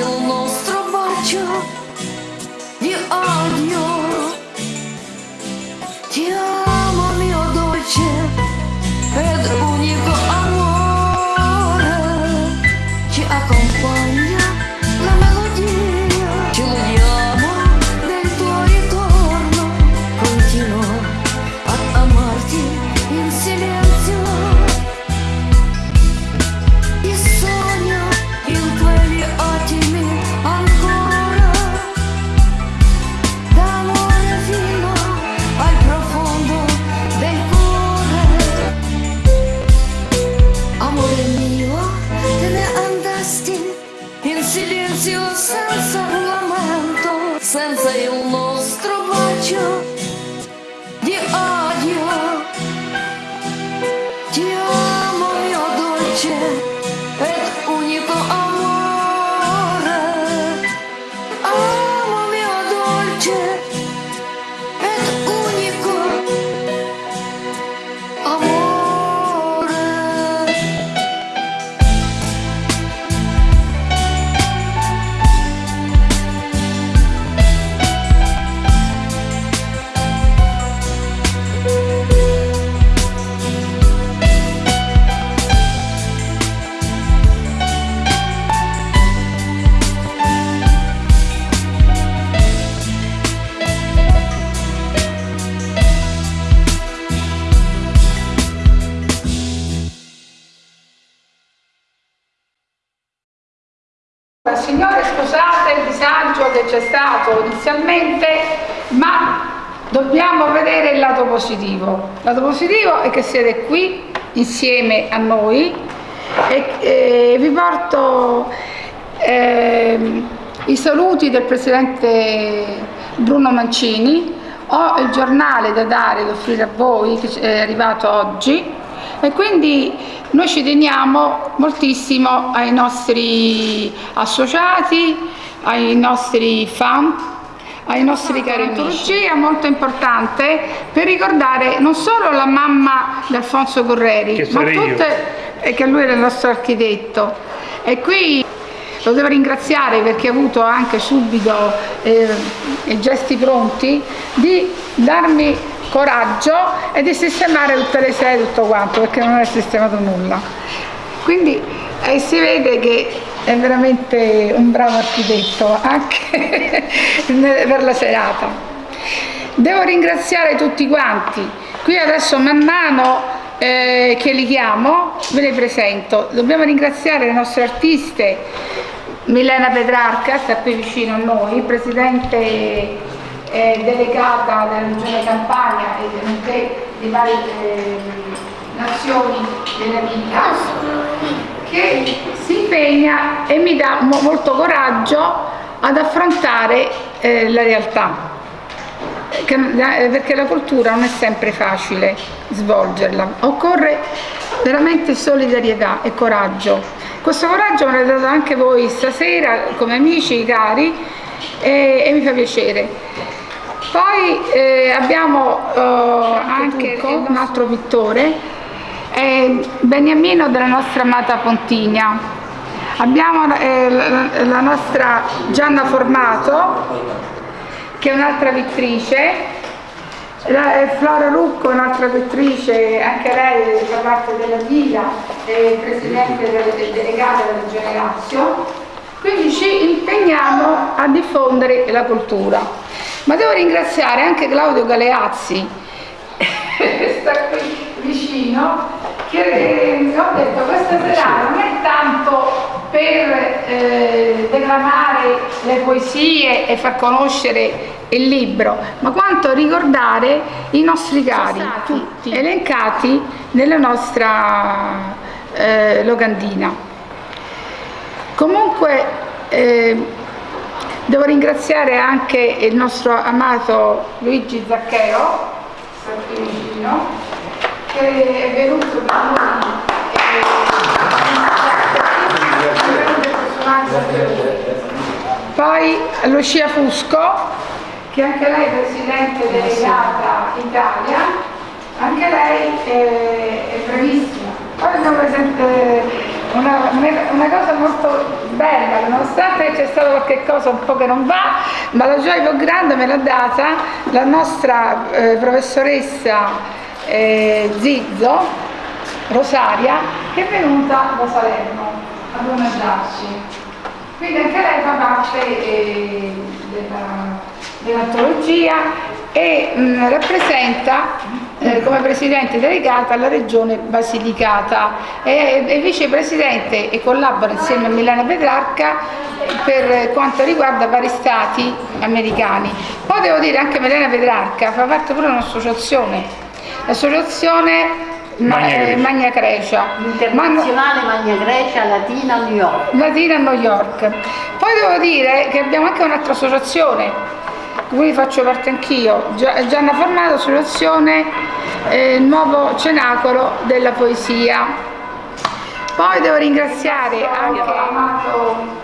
il nostro bacio di odio. Silenzio senza lamento, senza il nostro bacio di odio. Ti amo mio dolce ed unico amore. Amo mio dolce Signore, scusate il disagio che c'è stato inizialmente, ma dobbiamo vedere il lato positivo. Il lato positivo è che siete qui insieme a noi e, e vi porto ehm, i saluti del Presidente Bruno Mancini. Ho il giornale da dare, da offrire a voi, che è arrivato oggi, e quindi noi ci teniamo moltissimo ai nostri associati, ai nostri fan, ai nostri cari amici. È molto importante per ricordare non solo la mamma di Alfonso Correri, ma tutte, e che lui era il nostro architetto. E qui lo devo ringraziare perché ha avuto anche subito eh, i gesti pronti di darmi coraggio e di sistemare tutte le sedie e tutto quanto perché non è sistemato nulla. Quindi eh, si vede che è veramente un bravo architetto anche per la serata. Devo ringraziare tutti quanti. Qui adesso man mano eh, che li chiamo ve le presento. Dobbiamo ringraziare le nostre artiste Milena Petrarca, sta qui vicino a noi, presidente eh, delegata della regione Campania e nonché di varie eh, nazioni della vita, che si impegna e mi dà mo- molto coraggio ad affrontare eh, la realtà. Eh, perché la cultura non è sempre facile svolgerla, occorre veramente solidarietà e coraggio. Questo coraggio me l'avete dato anche voi stasera come amici cari e, e mi fa piacere. Poi eh, abbiamo eh, anche un altro pittore, è Beniamino della nostra amata Pontigna. Abbiamo eh, la, la nostra Gianna Formato, che è un'altra pittrice, eh, Flora Rucco, un'altra pittrice, anche lei fa parte della Villa, è presidente della- del delegato della Regione Lazio, quindi ci impegniamo a diffondere la cultura. Ma devo ringraziare anche Claudio Galeazzi, che sta qui vicino, che ho detto questa serata non è tanto per eh, declamare le poesie e far conoscere il libro, ma quanto ricordare i nostri cari, tutti elencati nella nostra eh, locandina. Comunque eh, devo ringraziare anche il nostro amato Luigi Zaccheo, qui vicino, che è venuto da noi. Poi Lucia Fusco, che anche lei è Presidente delegata Italia, anche lei è, è bravissima. Poi abbiamo presente una, una cosa molto bella, nonostante c'è stato qualche cosa un po' che non va, ma la gioia più grande me l'ha data la nostra eh, professoressa eh, Zizzo, Rosaria, che è venuta da Salerno ad omaggiarci. Quindi anche lei fa parte eh, della- dell'antologia e mh, rappresenta eh, come presidente delegata la regione Basilicata e è vicepresidente e collabora insieme a Milena Petrarca per quanto riguarda vari stati americani. Poi devo dire anche Milena Petrarca fa parte pure di un'associazione, l'associazione Magna eh, Grecia. Magna Grecia. Ma- Internazionale Magna Grecia Latina New York. Latina New York. Poi devo dire che abbiamo anche un'altra associazione, cui faccio parte anch'io, Gia- Gianna Formato, associazione eh, Nuovo Cenacolo della Poesia. Poi devo ringraziare anche Amato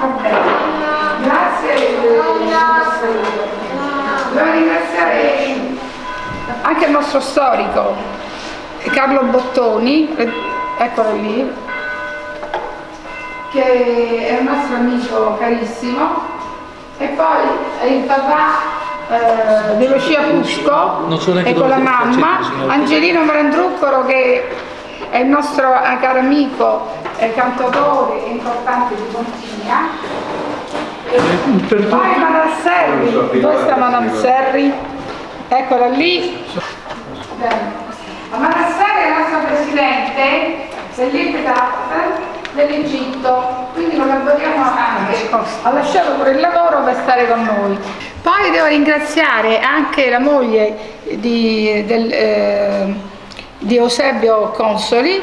vabbè. Grazie. Devo ringraziare anche il nostro storico Carlo Bottoni, eh, eccolo lì, che è un nostro amico carissimo, e poi il papà eh, di Lucia Fusco Non so e con dove la mamma. Angelino Marandruccolo che è il nostro eh, caro amico eh, cantautore e importante di Pontigna. Per. Poi Madame Serri, dove sta Madame Serri? Eccola lì. Madame Serri è la nostra presidente dell'Iptat dell'Egitto, quindi collaboriamo anche. Ha lasciato pure il lavoro per stare con noi. Poi devo ringraziare anche la moglie di, del, eh, di Eusebio Consoli,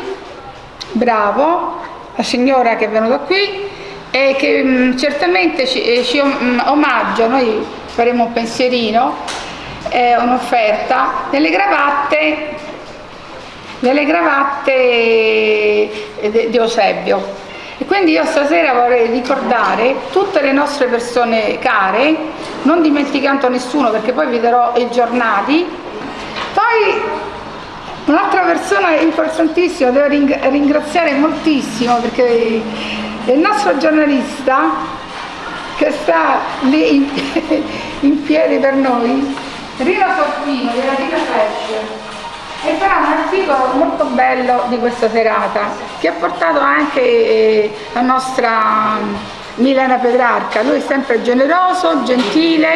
bravo, la signora che è venuta qui e che mh, certamente ci, eh, ci om- omaggia, noi faremo un pensierino, eh, un'offerta, delle cravatte, delle cravatte eh, di Eusebio. E quindi io stasera vorrei ricordare tutte le nostre persone care, non dimenticando nessuno perché poi vi darò i giornali. Poi Un'altra persona importantissima, devo ring- ringraziare moltissimo perché è il nostro giornalista che sta lì in, piedi per noi, Rino Sorpino della Rina Flash, e farà un articolo molto bello di questa serata che ha portato anche eh, la nostra Milena Petrarca, lui è sempre generoso, gentile,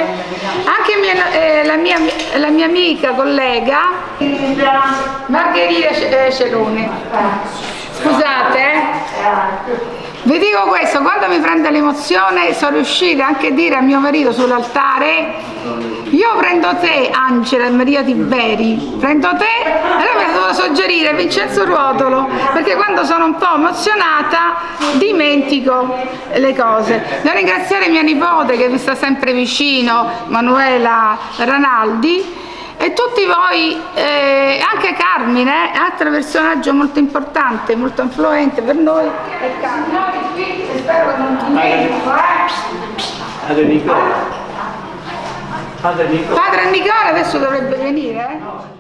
anche mia- eh, la, mia, la mia amica, collega Margherita eh, Celone. Scusate, eh. Vi dico questo, quando mi prende l'emozione sono riuscita anche a dire a mio marito sull'altare, io prendo te Angela Maria Tiberi, prendo te e lei mi dovuto suggerire Vincenzo Ruotolo, perché quando sono un po' emozionata dimentico le cose. Devo ringraziare mia nipote che mi sta sempre vicino, Manuela Ranaldi, e tutti voi, eh, anche Carmine, eh, altro personaggio molto importante, molto influente per noi. è Carmine. Spero che non dimentico, eh. Padre Nicola. Padre Nicola. Adesso dovrebbe venire, eh?